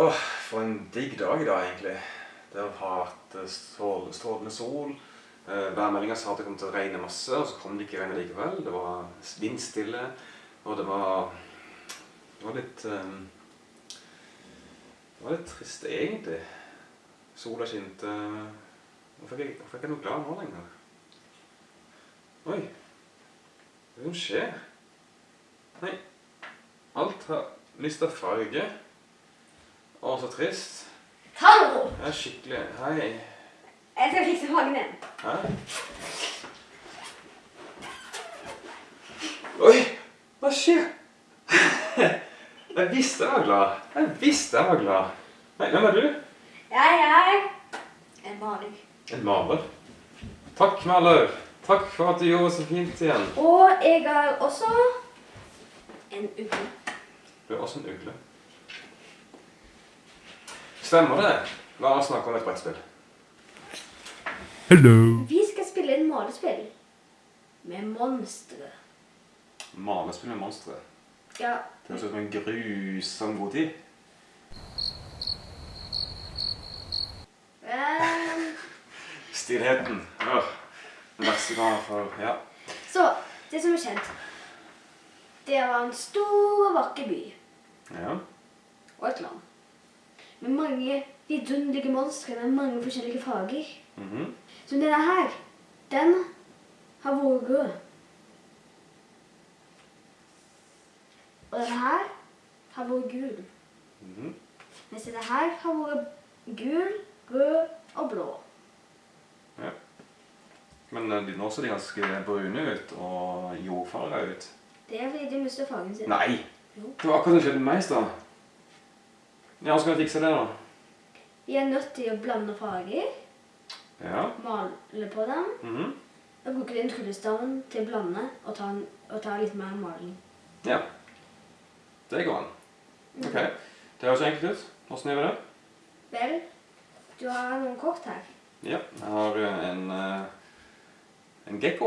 Åh, for en digg dag i dag, egentlig. Det har vært strålende, strålende sol. Eh, Værmeldinga sa at det kom til å regne masse, og så kom det ikke regnet likevel. Det var vindstille, og det var Det var litt eh, Det var litt trist, egentlig. Sola skinte Hvorfor fikk jeg noe glad nå lenger? Oi. Hva er skjer? Nei. Alt har mista farge. Å, så trist. Hallo! Ja. Skikkelig Hei. Jeg skal fikse hagen din. Hæ? Oi! Hva skjer? Jeg visste jeg var glad. Jeg visste jeg var glad. Nei, hvem er du? Jeg er en maler. En maler. Takk, maler. Takk for at du gjorde så fint igjen. Og jeg er også en ugle. Du er også en ugle. Stemmer det? La oss snakke om et brettspill. Hello. Vi skal spille en malespill med monstre. Malespill med monstre. Ja, Det høres ut som en grusom god tid. Um... Stillheten. Åh, Den verste gangen for Ja. Så, det som er kjent, det var en stor og vakker by ja. og et land. Med mange vidunderlige monstre med mange forskjellige farger. Mhm. Så denne her, den har vært god. Og denne her har vært gul. Mhm. Mens denne her har vært gul, rød og blå. Ja. Men eh, nå ser de ganske brune ut og jordfarga ut. Det er fordi de mister fargen sin. Nei! Jo. Det var akkurat som skjedde med meg i stad. Ja, hvordan skal vi fikse det, da? Vi er nødt til å blande farger, Ja. male på dem, Mhm. og bruke den tryllestaven til å blande og ta, en- og ta litt mer maling. Ja. Det går an. Ok. Det høres enkelt ut. Hvordan gjør vi det? Vel, du har noen kort her. Ja. Jeg har eh, en eh, en gekko.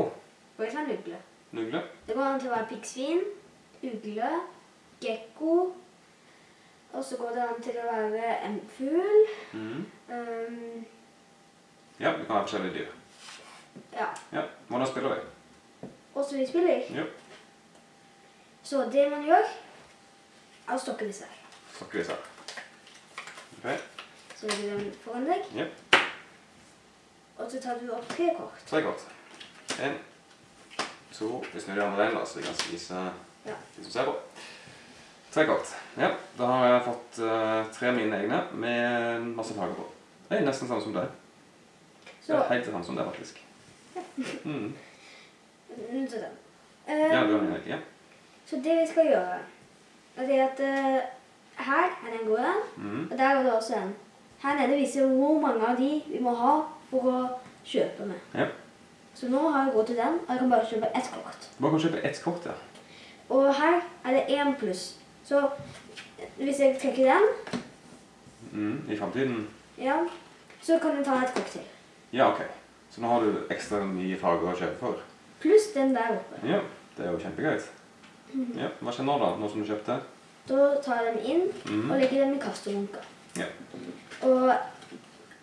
Og jeg en ugle. En ugle. Det går an til å være piggsvin, ugle, gekko. Og så går det an til å være en fugl. Mm. Um, Ja, vi kan ha forskjellige dyr. ja. Ja. Hvordan spiller vi? Åssen vi spiller. Ja. Så det man gjør, er å stokke disse her. Stokke disse her. Ok. Så legger du den foran deg, Ja. og så tar du opp tre kort. Tre kort. En, to Vi snur de andre veien, så vi kan spise Ja. de som ser på. Tre kort. Ja, da har jeg fått uh, tre av mine egne med masse farger på. Det er nesten samme som det. Det er helt det samme som deg, faktisk. Ja. mm, så den. Ja, Ehm, du har mine, ja. Så det vi skal gjøre, er at uh, her er den gode, Mm. og der er det også en. Her nede viser hvor mange av de vi må ha for å kjøpe med. Ja. Så nå har jeg gått til den, og jeg kan bare kjøpe ett kort. Bare kan kjøpe ett kort, ja. Og her er det én pluss. Så hvis jeg trekker den, Mm. I fremtiden. ja, så kan du ta et kort til. Ja, ok. Så nå har du ekstra mye farger å kjøpe for. Pluss den der oppe. Ja, det er jo kjempegreit. Ja, Hva skjer nå, da? Nå som du kjøpte? Da tar jeg dem inn Mhm. og legger dem i kastemunka. Ja. Og,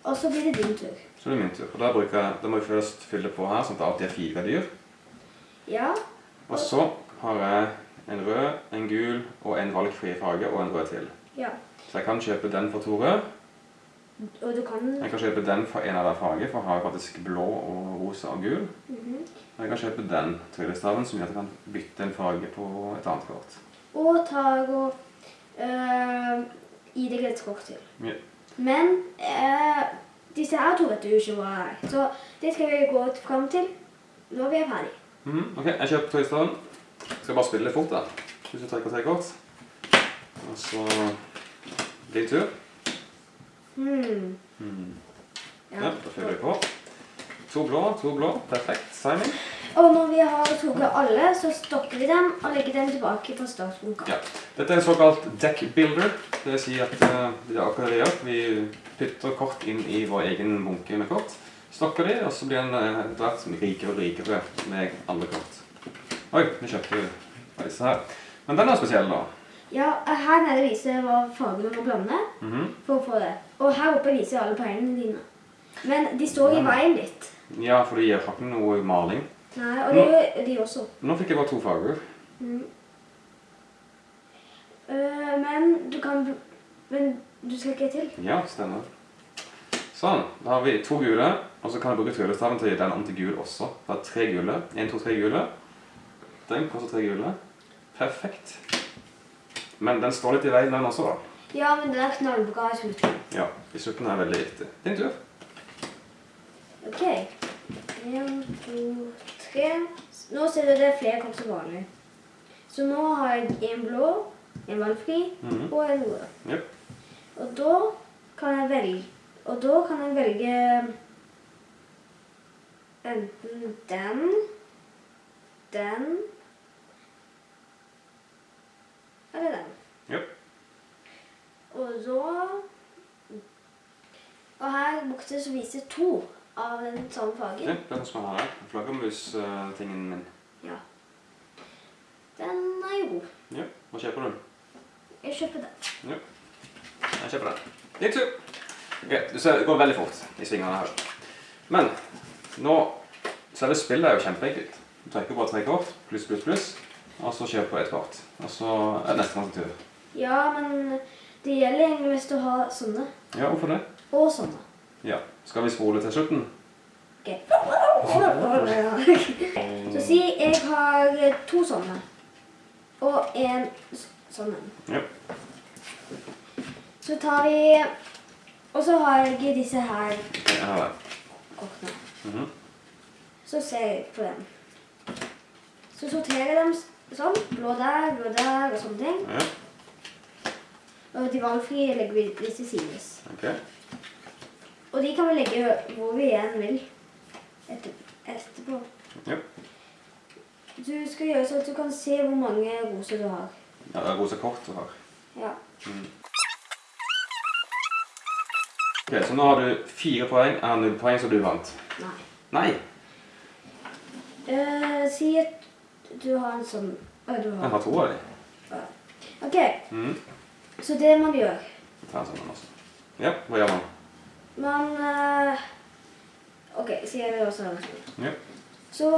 og så blir det din tur. Så det er min tur. Og da, bruker da må jeg først fylle på her, sånn at det alltid er fire dyr. Ja, Og så har jeg en rød, en gul og en valgfri farge og en rød til. ja. Så jeg kan kjøpe den for to rød. Og du kan Jeg kan kjøpe den for en av hver farge, for jeg har faktisk blå og rosa og gul. Mhm. Og jeg kan kjøpe den tryllestaven som gjør at jeg kan bytte en farge på et annet kort. Og tar og øh, gi deg et kort til. Ja. Men øh, disse her to vet du ikke hva er. Så det skal vi gå frem til når vi er ferdig. Mhm, Ok, jeg kjøper tryllestaven. Skal bare spille litt fort, da. Hvis du trekker tre kort. Og så din tur. Hmm. Hmm. Ja. Ja, da fyller vi på. To blå, to blå. Perfekt timing. Og når vi har tatt alle, så stokker vi dem og legger dem tilbake på startbunka. Ja. Dette er en såkalt deck builder. Det vil si at uh, det er akkurat det vi gjør. Vi putter kort inn i vår egen bunke med kort. Stokker de, og så blir den eh, etter hvert rikere og rikere med andre kort. Oi, nå kjøpte du disse her. Men den er spesiell, da. Ja, her nede viser hva farger du må blande Mhm. for å få det. Og her oppe viser alle poengene dine. Men de står i veien litt. Ja, for de gir ikke noe maling. Nei, og det gjør de også. Nå fikk jeg bare to farger. Mm. Uh, men du kan Men du skal ikke til. Ja, stemmer. Sånn, da har vi to gule, og så kan jeg bruke tryllestaven til å gi den om til gul også. Da er tre gule. En, to, tre gule. Den koster tre gule. Perfekt. Men den står litt i veien den også, da. Ja, men den er knallbra i slutten. Ja, i slutten er veldig viktig. Din tur. Ok. En, to, tre. Nå ser du det er flere kort som vanlig. Så nå har jeg en blå, en valgfri Mhm. og en rød. Jep. Og da kan jeg velge Og da kan jeg velge enten den, den eller den. Ja. Og så Og her borte så viser to av den samme fargen. Ja, den som jeg har her. Flaggermus-tingen min. Ja. Den er jo god. Ja, hva kjøper du? Jeg kjøper den. Ja. Jeg kjøper den. Din tur. Ok, du ser, det går veldig fort i svingene her. Men nå Selve spillet er jo kjempeenkelt. Du trekker bare tre kort, pluss, pluss, pluss, og så kjøper du et kort. Og så er det nestemanns tur. Ja, men det gjelder egentlig hvis du har sånne. Ja, hvorfor det? Og sånne. Ja. Skal vi spole til slutten? Ok. Så si jeg har to sånne. Og en sånn en. Ja. Så tar vi Og så har jeg disse her Jeg har den. kortene. Mhm. Så ser jeg på dem. Så sorterer jeg dem sånn. Blå der, blå der og sånne ting. Ja, Og de valgfrie legger vi litt til sides. Okay. Og de kan vi legge hvor vi igjen vil etter, etterpå. Ja. Du skal gjøre sånn at du kan se hvor mange roser du har. Ja, det er rosa kort du har. Ja. Mm. Ok, så nå har du fire poeng. Er det null poeng, så du vant. Nei. Nei, Uh, si at du har en sånn Å, du jeg har har to av dem. OK, Mhm. så det man gjør Ta en sånn også. Ja, hva gjør man? Man eh, OK, sier jeg det også har sånn. Ja. Så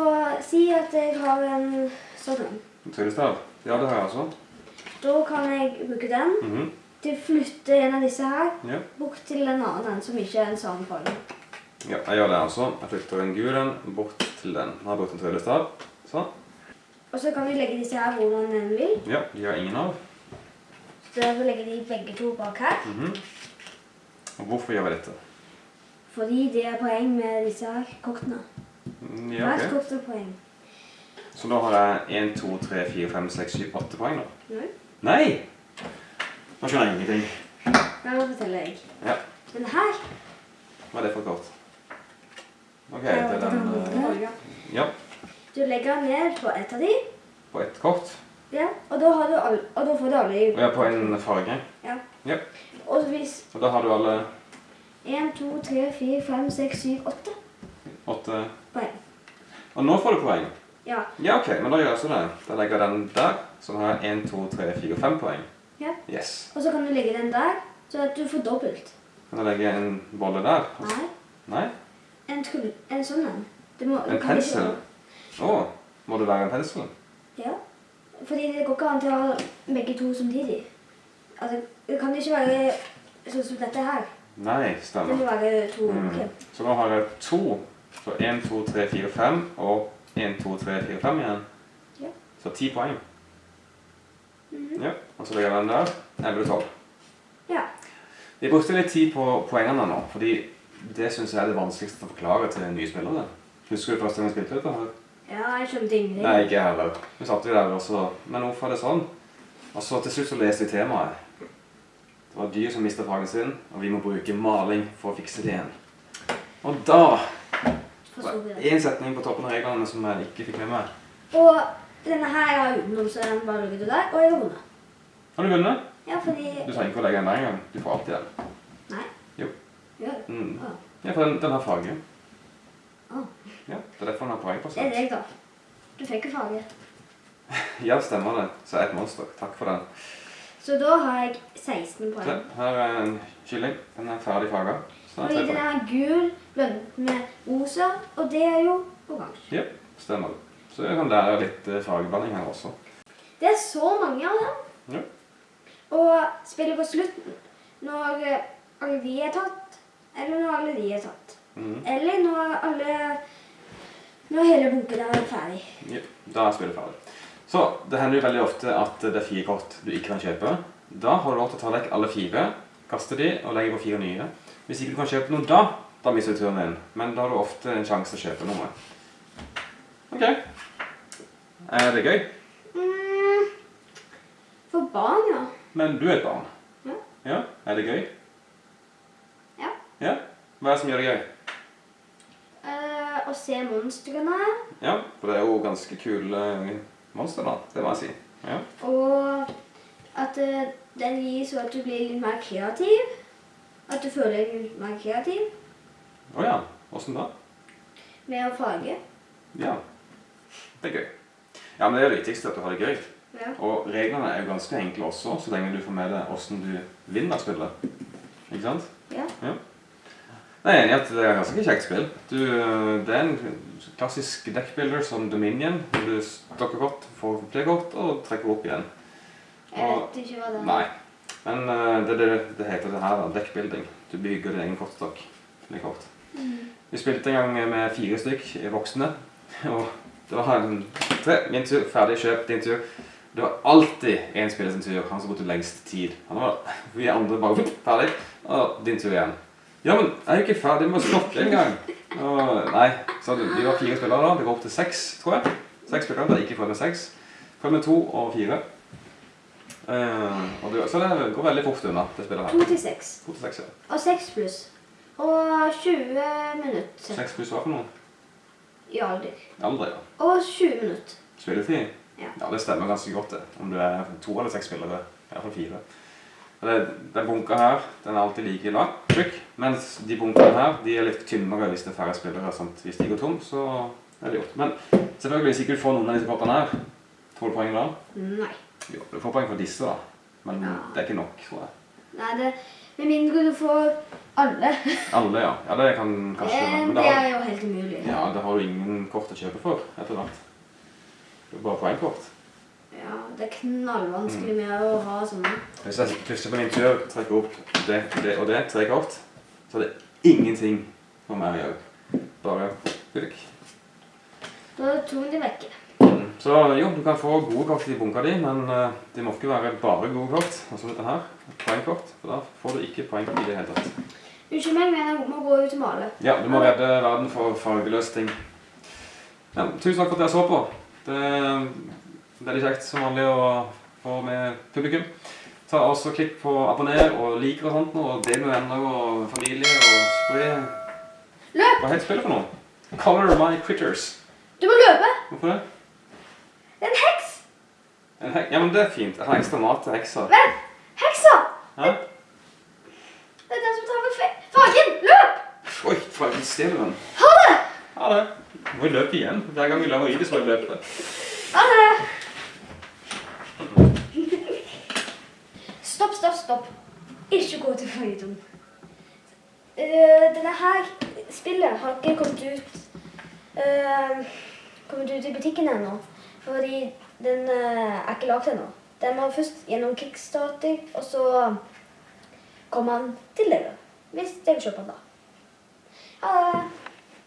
si at jeg har en sånn en. Tryllestav? Ja, det har jeg også. Da kan jeg bruke den Mhm. til å flytte en av disse her Ja. bort til en annen en som ikke er en samme farge. ja, jeg gjør det også. Jeg flytter en gul en bort til den. Nå har jeg brukt en tryllestav. Sånn. Og så kan vi legge disse her hvor man enn vil. Ja, de har ingen av. Så derfor legge de begge to bak her. Mhm. Og hvorfor gjør vi dette? Fordi det er poeng med disse her kortene. Mm, Ja, Hvert ok. kort er poeng. Så da har jeg 1, 2, 3, 4, 5, 6, 7, 8 poeng da. Nei. Nei! Nå skjønner jeg ingenting. Da forteller jeg. Ja, Den her hva er det for kort? Ok, det er den... eh, Ja, Du legger den ned på ett av de, på ett kort. ja, og, da har du all, og da får du alle Ja, Og på en farge. Ja. Ja. Og hvis Og da har du alle 1, 2, 3, 4, 5, 6, 7, 8 åtte... poeng. Og nå får du poeng. Ja. Ja, ok, men da gjør jeg så det. Da legger jeg den der, så har jeg 1, 2, 3, 4, 5 poeng. Ja. Yes. Og så kan du legge den der, så at du får dobbelt. Kan jeg legge en bolle der? Nei, Nei? en, en sånn en. Du En pensel? Å, må det være en pensel? Ja. Fordi det går ikke an til å ha begge to samtidig. Altså, det kan ikke være sånn som dette her. Nei, stemmer. Det må være to. Mm. ok. Så nå har jeg to. Så 1, 2, 3, 4, 5 og 1, 2, 3, 4, 5 igjen. Ja. Så 10 poeng. Mhm. Ja, og så legger jeg den der. 11 12. Ja. Vi brukte litt tid på poengene nå, fordi det synes jeg er det vanskeligste å forklare til nye spillere. Husker du første gang vi spilte dette her? Ja, jeg skjønte ingenting. Nei, ikke jeg heller. Vi satt vi der også. Men hvorfor er det sånn? Og så til slutt så leste vi temaet. Det var dyr som mistet fargen sin, og vi må bruke maling for å fikse det igjen. Og da Én setning på toppen av reglene som jeg ikke fikk med meg. Og denne her har utenom, så den bare ligger du der. Og jeg har vunnet. Har du vunnet? Ja, fordi Du trenger ikke å legge den der engang. Du får alltid den. Nei. Jo. Ja. Mm. Ja, for den, den har farge. Ah. Ja, det er derfor han har poeng på Det er seg. deg, da. Du fikk jo faget. Ja, stemmer det. Så jeg er et monster. Takk for den. Så da har jeg 16 Se, poeng. her er en kylling. Den er ferdig faga. Og i den er er gul blandet med rosa, og det er jo oransje. Ja, stemmer det. Så jeg kan lære litt eh, fargeblanding her også. Det er så mange av dem. Ja. Og spiller på slutten, når eh, alle de er tatt, eller når alle de er tatt. Mhm. Eller når alle Når hele bunken er ferdig. Ja, da er spillet ferdig. Så det hender jo veldig ofte at det er fire kort du ikke kan kjøpe. Da har du lov til å ta vekk alle fire, kaste de og legge på fire nye. Hvis ikke du kan kjøpe noe da, da mister du turen din. Men da har du ofte en sjanse til å kjøpe noe. Ok. Er det gøy? Mm, for barn, ja. Men du er et barn. Ja. Ja, Er det gøy? Ja. Ja? Hva er det som gjør det gøy? Å se monstrene. Ja, for det er jo ganske kule monster da, det må jeg si. Ja. Og at eh, den gir så at du blir litt mer kreativ. At du føler deg litt mer kreativ Åja, hvordan da? med å farge. Ja, det er gøy. Ja, men det er det viktigste at du har det gøy. Ja. Og reglene er jo ganske enkle også, så lenge du får med deg hvordan du vinner spillet. Ikke sant? Ja. Jeg er enig i at det er et ganske kjekt spill. Du, det er en klassisk deckbuilder som Dominion. hvor Du stokker kort, får flere kort og trekker opp igjen. Jeg vet ikke hva det er. Nei. Men uh, det, det, det heter det her, da, deckbuilding. Du bygger din egen kortstokk med kort. Vi spilte en gang med fire stykk voksne, og det var en, tre, min tur, ferdig kjøp, din tur. Det var alltid en spiller sin tur, han som brukte lengst tid. Han var, vi andre bare ferdig, og din tur igjen. Ja, men jeg er jo ikke ferdig med å slokke engang. nei, så vi var fire spillere da, det går opp til seks, tror jeg. Seks spillere, det er ikke fra med seks. Prøvd med to og fire. Uh, og det, så det går veldig fort unna, det spillet her. To til seks. To til seks, ja. Og seks pluss. Og 20 minutter Seks pluss hva for noe? i alder. Aldri, ja. Og 20 minutter. Spilletid? Ja. Ja, det stemmer ganske godt det. Om du er to eller seks spillere. I hvert fall fire. Det, den bunka her, den er alltid like lang, tjukk. Mens de bunkene her, de er litt tynnere hvis det er færre spillere. Sant? Hvis de går tom, så er det gjort. Men selvfølgelig, hvis ikke du får noen av disse kortene her, får du poeng da? Nei. Jo, du får poeng for disse da. Men Ja. det er ikke nok, tror jeg. Nei, det Med mindre du får alle. Alle, ja. Ja, det kan kanskje det, men Det er jo helt umulig. ja, da har du ingen kort å kjøpe for, etter hvert. Det er bare poengkort. Ja, det er knallvanskelig med å ha sånne. Hvis jeg plutselig på min tur trekker opp det, det og det, tre kort, så er det ingenting for meg å gjøre. Bare pulk. Da er to de vekke. Mm. Så jo, du kan få gode kort i bunka di, men eh, det må ikke være bare gode kort. Altså dette her, poengkort, for da får du ikke poeng i det hele tatt. Unnskyld meg, men jeg må gå ut og male. Ja, du må redde verden for fargeløse ting. Ja, tusen takk for at dere så på. Det veldig kjekt som vanlig å få med publikum. Ta også Klikk på abonner og liker og sånt, og del med venner og familie. og spre... Løp! Hva heter spillet for noe? Color My Critters. Du må løpe! Hvorfor det? Det er en heks! En hek ja, men det er fint. Jeg har ekstra mat til heksa. Vent! Heksa! Hæ? Det er den som tar med fargen! Løp! Oi, faen, stjeler den. Ha det! Ha det. Må vi løpe igjen? Hver gang vi lar henne i det, så må vi løpe. Ha det! Stopp. Ikke gå til følgetong. Uh, denne her spillet har ikke kommet ut uh, kommet ut i butikken ennå. Fordi den uh, er ikke lagd ennå. Den må først gjennom Kickstarter, og så kommer han til dere. Hvis dere kjøper den da.